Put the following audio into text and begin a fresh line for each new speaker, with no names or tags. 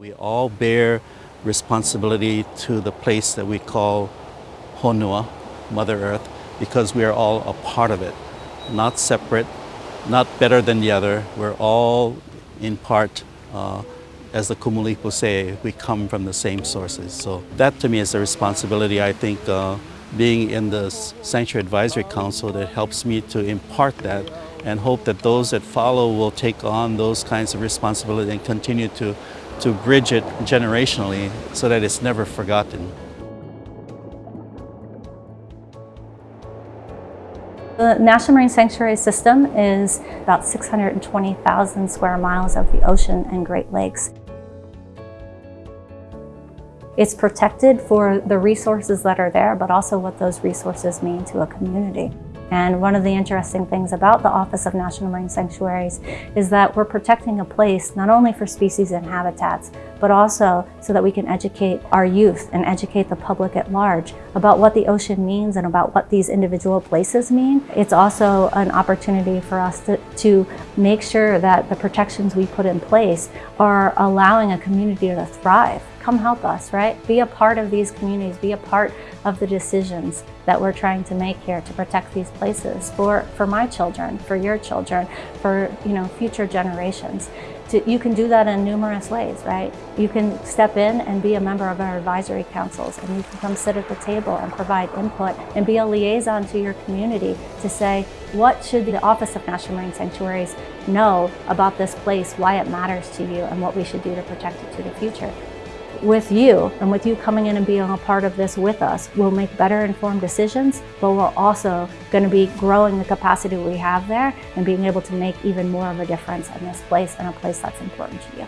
We all bear responsibility to the place that we call Honua, Mother Earth, because we are all a part of it, not separate, not better than the other. We're all in part, uh, as the Kumulipo say, we come from the same sources. So that to me is a responsibility. I think uh, being in the Sanctuary Advisory Council that helps me to impart that and hope that those that follow will take on those kinds of responsibility and continue to, to bridge it generationally so that it's never forgotten.
The National Marine Sanctuary System is about 620,000 square miles of the ocean and Great Lakes. It's protected for the resources that are there, but also what those resources mean to a community. And one of the interesting things about the Office of National Marine Sanctuaries is that we're protecting a place not only for species and habitats, but also so that we can educate our youth and educate the public at large about what the ocean means and about what these individual places mean. It's also an opportunity for us to, to make sure that the protections we put in place are allowing a community to thrive come help us, right? Be a part of these communities, be a part of the decisions that we're trying to make here to protect these places for, for my children, for your children, for you know future generations. You can do that in numerous ways, right? You can step in and be a member of our advisory councils and you can come sit at the table and provide input and be a liaison to your community to say, what should the Office of National Marine Sanctuaries know about this place, why it matters to you, and what we should do to protect it to the future with you and with you coming in and being a part of this with us, we'll make better informed decisions, but we're also going to be growing the capacity we have there and being able to make even more of a difference in this place and a place that's important to you.